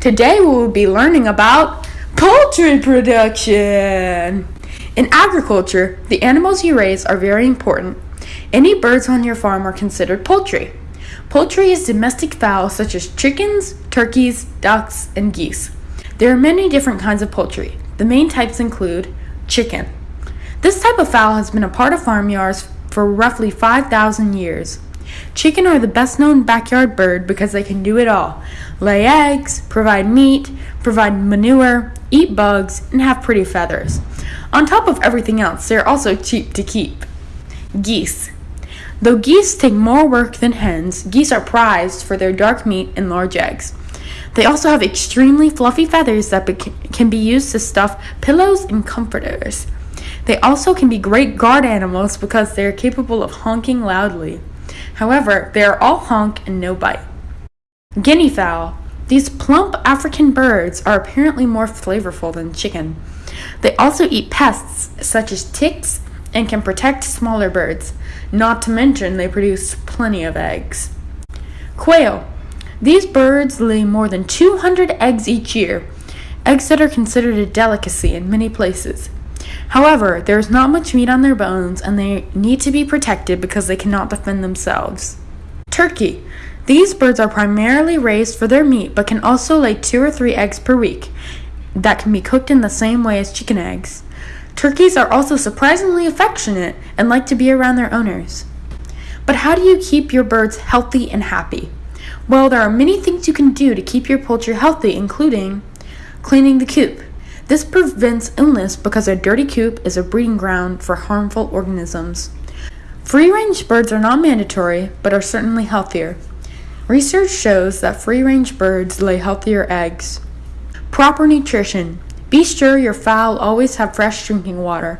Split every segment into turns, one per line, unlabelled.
Today we will be learning about poultry production. In agriculture, the animals you raise are very important. Any birds on your farm are considered poultry. Poultry is domestic fowl such as chickens, turkeys, ducks, and geese. There are many different kinds of poultry. The main types include chicken. This type of fowl has been a part of farmyards for roughly 5,000 years. Chicken are the best known backyard bird because they can do it all lay eggs, provide meat, provide manure, eat bugs, and have pretty feathers. On top of everything else, they are also cheap to keep. Geese. Though geese take more work than hens, geese are prized for their dark meat and large eggs. They also have extremely fluffy feathers that can be used to stuff pillows and comforters. They also can be great guard animals because they are capable of honking loudly. However, they are all honk and no bite. Guinea fowl. These plump African birds are apparently more flavorful than chicken. They also eat pests such as ticks and can protect smaller birds. Not to mention, they produce plenty of eggs. Quail. These birds lay more than 200 eggs each year, eggs that are considered a delicacy in many places. However, there is not much meat on their bones and they need to be protected because they cannot defend themselves. Turkey. These birds are primarily raised for their meat but can also lay two or three eggs per week that can be cooked in the same way as chicken eggs. Turkeys are also surprisingly affectionate and like to be around their owners. But how do you keep your birds healthy and happy? Well, there are many things you can do to keep your poultry healthy, including cleaning the coop. This prevents illness because a dirty coop is a breeding ground for harmful organisms. Free range birds are not mandatory, but are certainly healthier. Research shows that free range birds lay healthier eggs. Proper nutrition. Be sure your fowl always have fresh drinking water.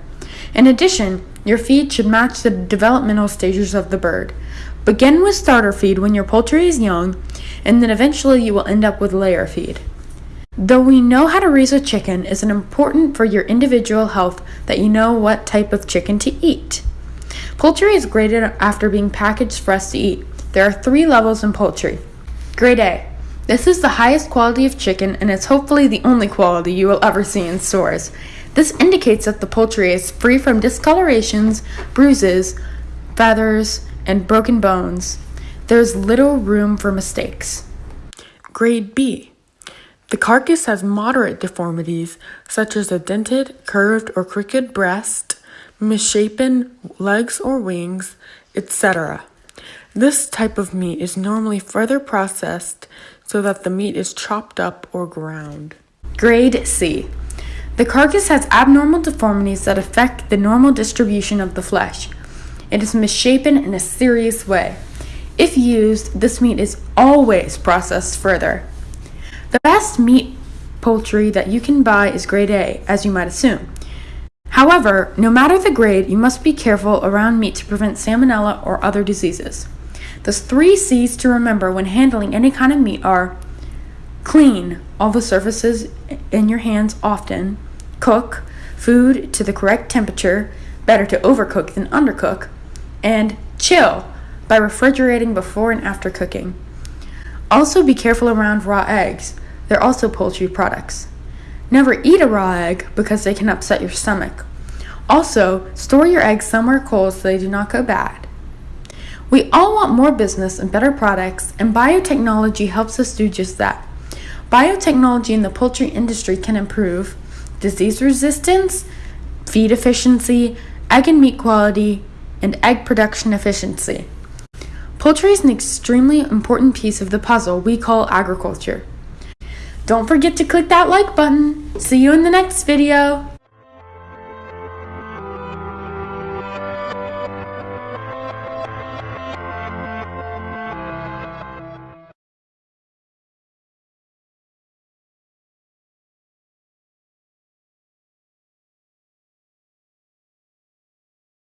In addition, your feed should match the developmental stages of the bird. Begin with starter feed when your poultry is young, and then eventually you will end up with layer feed. Though we know how to raise a chicken, is it important for your individual health that you know what type of chicken to eat? Poultry is graded after being packaged for us to eat. There are three levels in poultry. Grade A. This is the highest quality of chicken and is hopefully the only quality you will ever see in stores. This indicates that the poultry is free from discolorations, bruises, feathers, and broken bones. There is little room for mistakes. Grade B. The carcass has moderate deformities, such as a dented, curved, or crooked breast, misshapen legs or wings, etc. This type of meat is normally further processed so that the meat is chopped up or ground. Grade C. The carcass has abnormal deformities that affect the normal distribution of the flesh. It is misshapen in a serious way. If used, this meat is always processed further. The best meat poultry that you can buy is grade A, as you might assume. However, no matter the grade, you must be careful around meat to prevent salmonella or other diseases. The three C's to remember when handling any kind of meat are clean all the surfaces in your hands often, cook food to the correct temperature, better to overcook than undercook, and chill by refrigerating before and after cooking. Also, be careful around raw eggs. They're also poultry products. Never eat a raw egg because they can upset your stomach. Also, store your eggs somewhere cold so they do not go bad. We all want more business and better products, and biotechnology helps us do just that. Biotechnology in the poultry industry can improve disease resistance, feed efficiency, egg and meat quality, and egg production efficiency. Poultry is an extremely important piece of the puzzle we call agriculture. Don't forget to click that like button. See you in the next video.